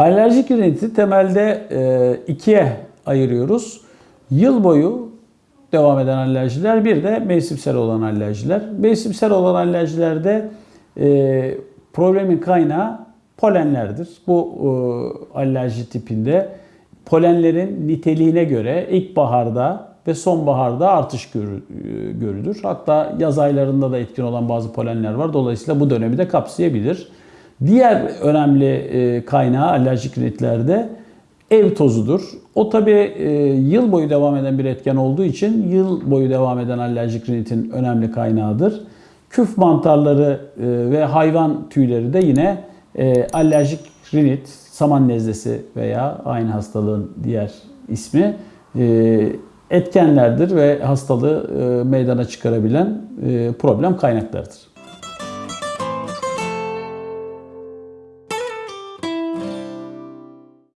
Alerjik riniti temelde e, ikiye ayırıyoruz. Yıl boyu devam eden alerjiler bir de mevsimsel olan alerjiler. Mevsimsel olan alerjilerde e, problemin kaynağı polenlerdir. Bu e, alerji tipinde polenlerin niteliğine göre ilkbaharda ve sonbaharda artış e, görülür. Hatta yaz aylarında da etkin olan bazı polenler var. Dolayısıyla bu dönemi de kapsayabilir. Diğer önemli e, kaynağı alerjik rinitlerde ev tozudur. O tabi yıl boyu devam eden bir etken olduğu için yıl boyu devam eden alerjik rinitin önemli kaynağıdır. Küf mantarları e, ve hayvan tüyleri de yine e, alerjik rinit, saman nezlesi veya aynı hastalığın diğer ismi e, etkenlerdir ve hastalığı e, meydana çıkarabilen e, problem kaynaklarıdır.